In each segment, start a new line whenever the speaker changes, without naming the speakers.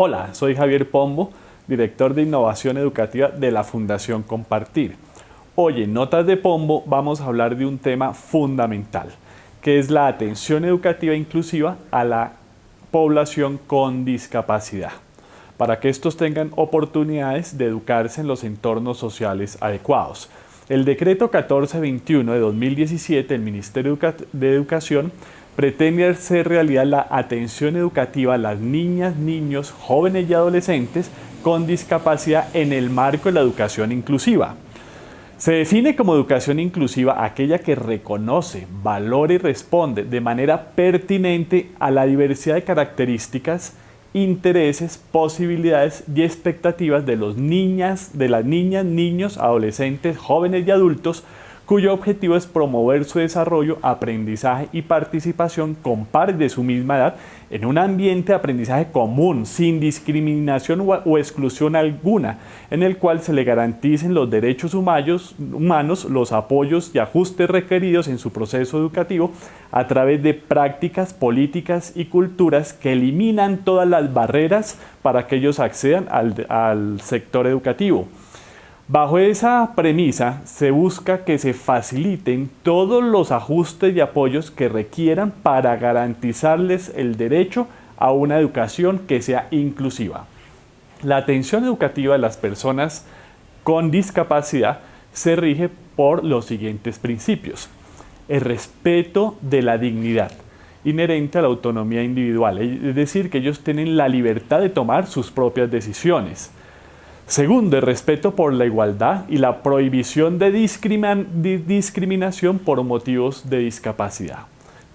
Hola, soy Javier Pombo, director de Innovación Educativa de la Fundación Compartir. Hoy en Notas de Pombo vamos a hablar de un tema fundamental, que es la atención educativa inclusiva a la población con discapacidad, para que estos tengan oportunidades de educarse en los entornos sociales adecuados. El decreto 1421 de 2017 del Ministerio de Educación pretende hacer realidad la atención educativa a las niñas, niños, jóvenes y adolescentes con discapacidad en el marco de la educación inclusiva. Se define como educación inclusiva aquella que reconoce, valora y responde de manera pertinente a la diversidad de características, intereses, posibilidades y expectativas de, los niñas, de las niñas, niños, adolescentes, jóvenes y adultos cuyo objetivo es promover su desarrollo, aprendizaje y participación con pares de su misma edad en un ambiente de aprendizaje común, sin discriminación o exclusión alguna, en el cual se le garanticen los derechos humanos, los apoyos y ajustes requeridos en su proceso educativo a través de prácticas, políticas y culturas que eliminan todas las barreras para que ellos accedan al, al sector educativo. Bajo esa premisa se busca que se faciliten todos los ajustes y apoyos que requieran para garantizarles el derecho a una educación que sea inclusiva. La atención educativa de las personas con discapacidad se rige por los siguientes principios. El respeto de la dignidad inherente a la autonomía individual, es decir, que ellos tienen la libertad de tomar sus propias decisiones Segundo, el respeto por la igualdad y la prohibición de, discriminación por motivos de discapacidad.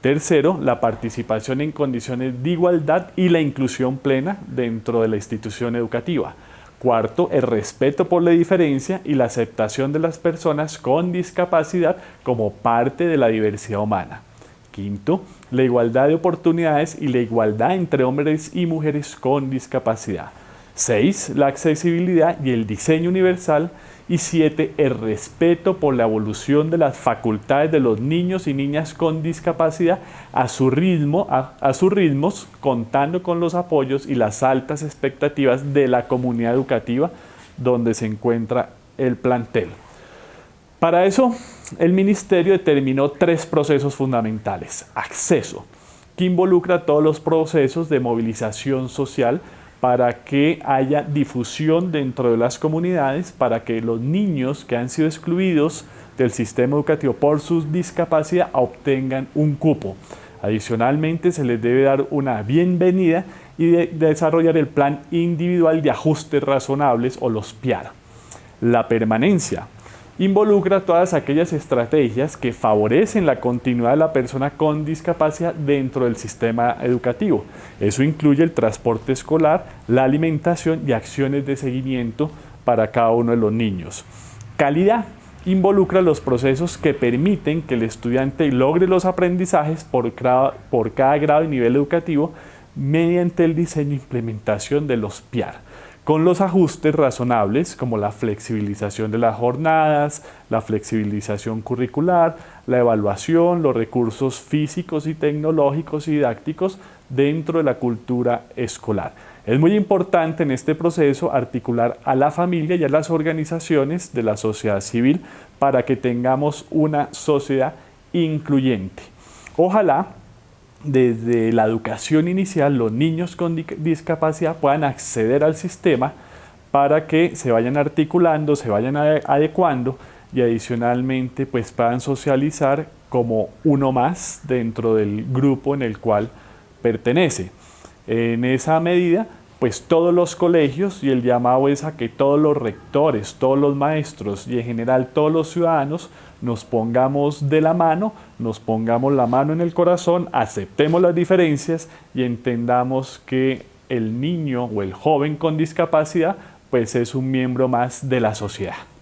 Tercero, la participación en condiciones de igualdad y la inclusión plena dentro de la institución educativa. Cuarto, el respeto por la diferencia y la aceptación de las personas con discapacidad como parte de la diversidad humana. Quinto, la igualdad de oportunidades y la igualdad entre hombres y mujeres con discapacidad. 6. La accesibilidad y el diseño universal. Y 7. El respeto por la evolución de las facultades de los niños y niñas con discapacidad a, su ritmo, a, sus ritmos, contando con los apoyos y las altas expectativas de la comunidad educativa donde se encuentra el plantel. Para eso, el Ministerio determinó tres procesos fundamentales. Acceso, que involucra todos los procesos de movilización social para que haya difusión dentro de las comunidades, para que los niños que han sido excluidos del sistema educativo por su discapacidad obtengan un cupo. Adicionalmente, se les debe dar una bienvenida y desarrollar el plan individual de ajustes razonables o los PIAR. La permanencia involucra todas aquellas estrategias que favorecen la continuidad de la persona con discapacidad dentro del sistema educativo. Eso incluye el transporte escolar, la alimentación y acciones de seguimiento para cada uno de los niños. Calidad involucra los procesos que permiten que el estudiante logre los aprendizajes por, cada grado y nivel educativo mediante el diseño e implementación de los PIAR con los ajustes razonables como la flexibilización de las jornadas, la flexibilización curricular, la evaluación, los recursos físicos y tecnológicos y didácticos dentro de la cultura escolar. Es muy importante en este proceso articular a la familia y a las organizaciones de la sociedad civil para que tengamos una sociedad incluyente. Ojalá desde la educación inicial los niños con discapacidad puedan acceder al sistema para que se vayan articulando, se vayan adecuando y adicionalmente pues puedan socializar como uno más dentro del grupo en el cual pertenece. En esa medida pues todos los colegios y el llamado es a que todos los rectores, todos los maestros y en general todos los ciudadanos nos pongamos de la mano, nos pongamos la mano en el corazón, aceptemos las diferencias y entendamos que el niño o el joven con discapacidad pues es un miembro más de la sociedad.